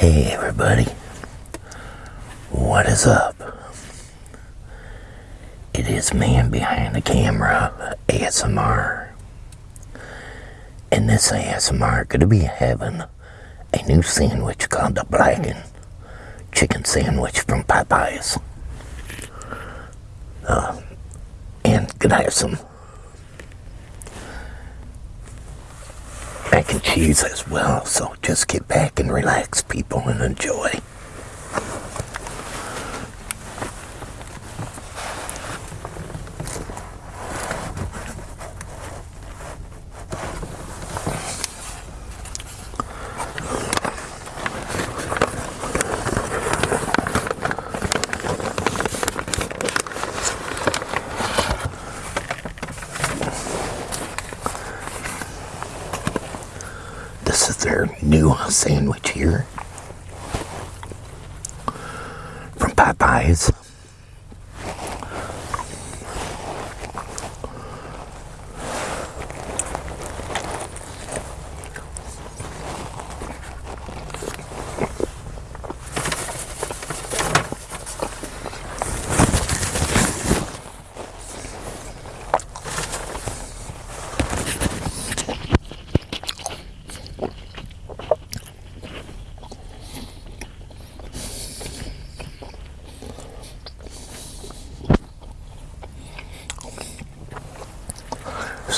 Hey everybody, what is up? It is man behind the camera, ASMR. And this ASMR gonna be having a new sandwich called the Blackened Chicken Sandwich from Popeyes. Uh, and gonna have some mac and cheese as well. So just get back and relax, people, and enjoy. This is their new sandwich here from Popeyes.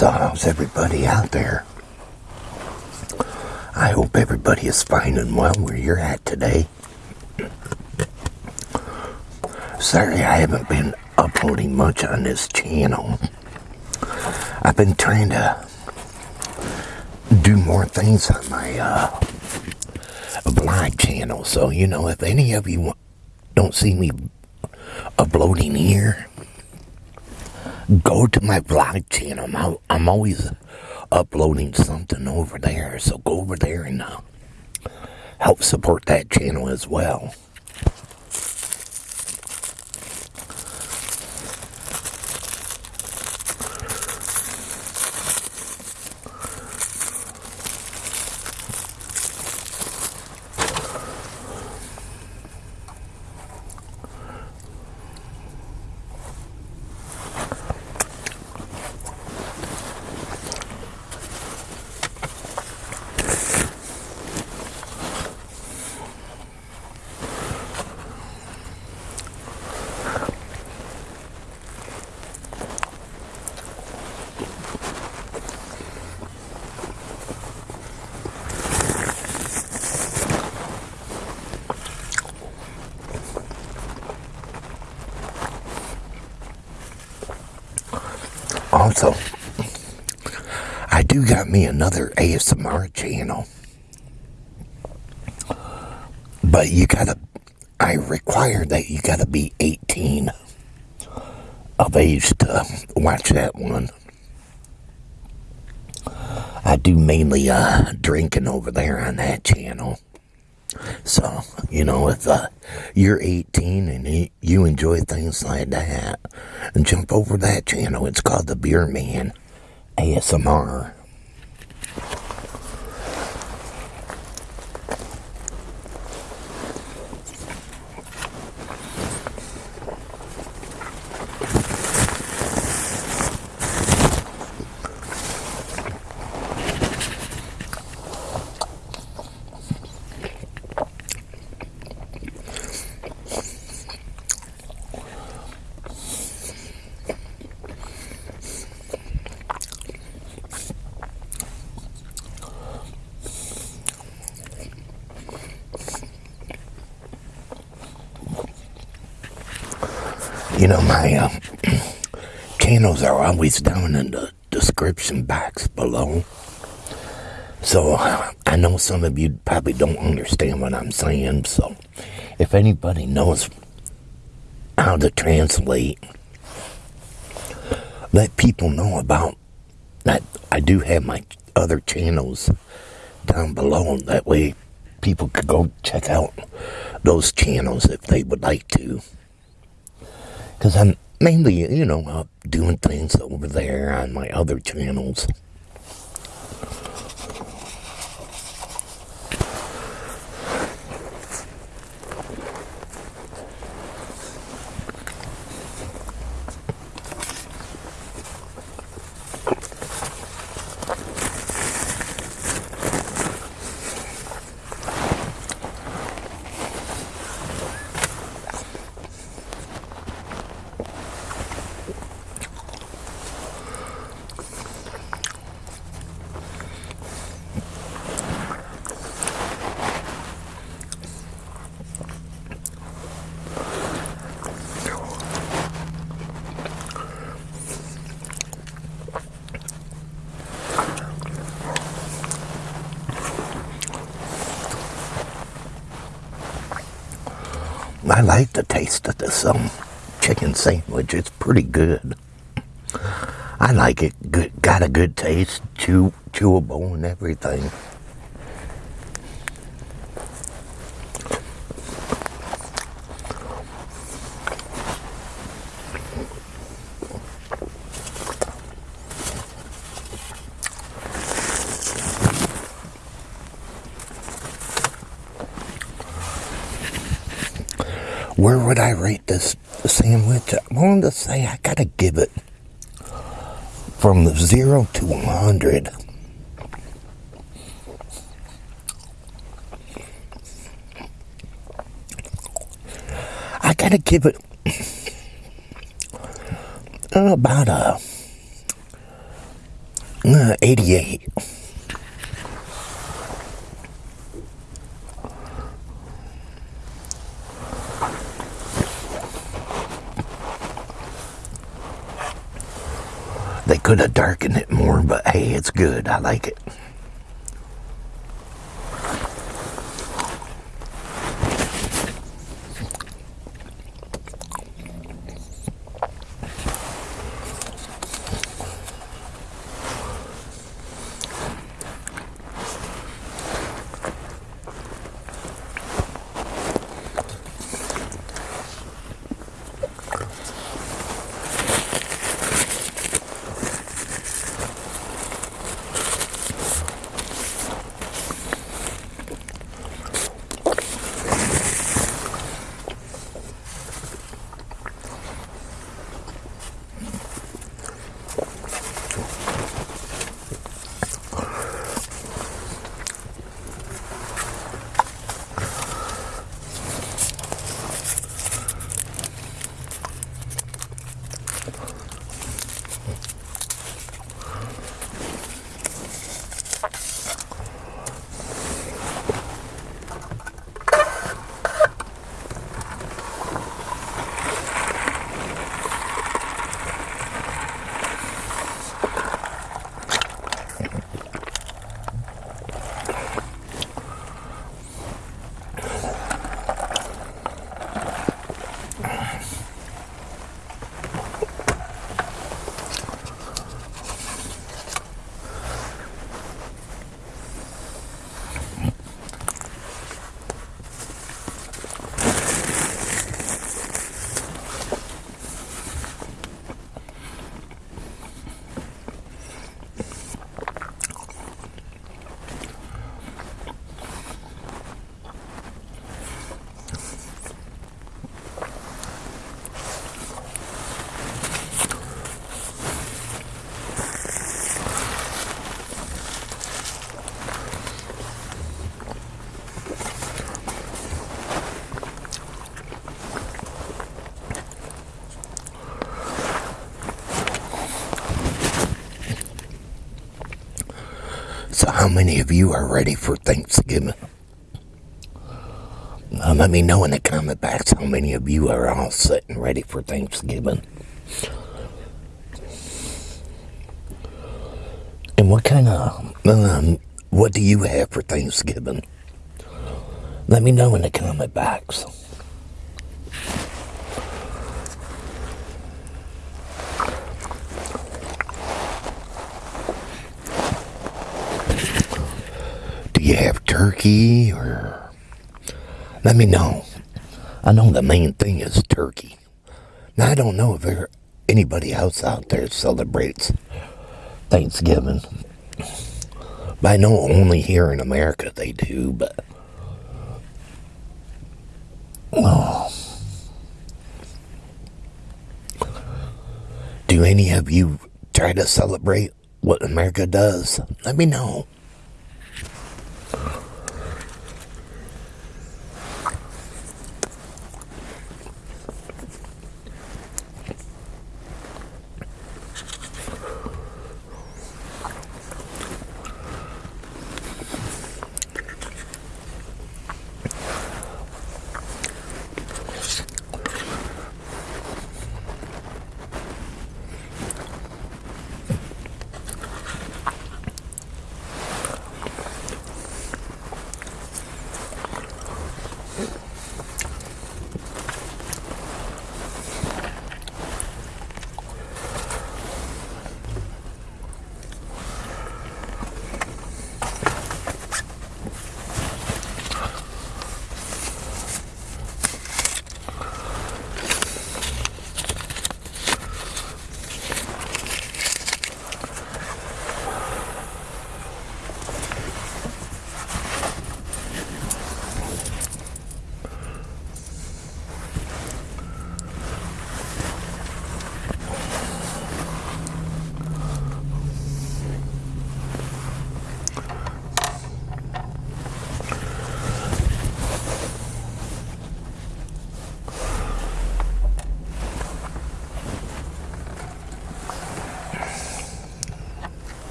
So, how's everybody out there? I hope everybody is fine and well where you're at today. Sorry, I haven't been uploading much on this channel. I've been trying to do more things on my uh, vlog channel. So, you know, if any of you don't see me uploading here, go to my vlog channel. I'm, I'm always uploading something over there. So go over there and uh, help support that channel as well. Also, I do got me another ASMR channel. But you gotta, I require that you gotta be 18 of age to watch that one. I do mainly uh, drinking over there on that channel. So, you know, if uh, you're 18 and you enjoy things like that, and jump over that channel. It's called The Beer Man ASMR. You know, my uh, channels are always down in the description box below. So I know some of you probably don't understand what I'm saying. So if anybody knows how to translate, let people know about that. I do have my other channels down below. That way people could go check out those channels if they would like to. Because I'm mainly, you know, uh, doing things over there on my other channels. I like the taste of this um, chicken sandwich. It's pretty good. I like it. Good, got a good taste, chew, chewable and everything. Where would I rate this sandwich? I'm wanted to say I gotta give it from the zero to 100. I gotta give it about a uh, 88. Could have darkened it more, but hey, it's good. I like it. How many of you are ready for Thanksgiving? Uh, let me know in the comment box how many of you are all set and ready for Thanksgiving. And what kind of, um, what do you have for Thanksgiving? Let me know in the comment box. You have turkey or let me know. I know the main thing is turkey. Now I don't know if there anybody else out there celebrates Thanksgiving. But I know only here in America they do, but oh. Do any of you try to celebrate what America does? Let me know. Uh.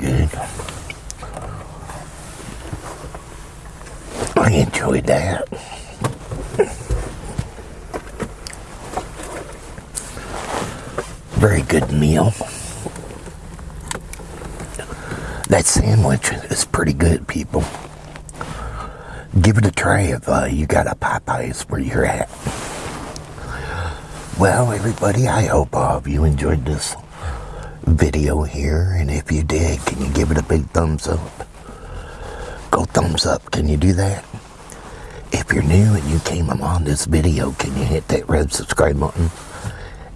Good. I enjoyed that. Very good meal. That sandwich is pretty good, people. Give it a try if uh, you got a Popeyes where you're at. Well, everybody, I hope all of you enjoyed this video here. And if you did, can you give it a big thumbs up? Go thumbs up. Can you do that? If you're new and you came along this video, can you hit that red subscribe button?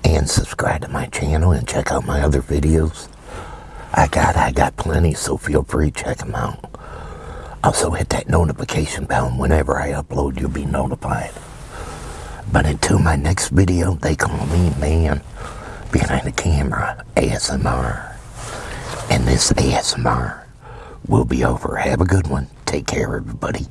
And subscribe to my channel and check out my other videos. I got I got plenty, so feel free check them out. Also hit that notification bell and whenever I upload you'll be notified. But until my next video, they call me man behind the camera, ASMR. And this ASMR will be over. Have a good one. Take care everybody.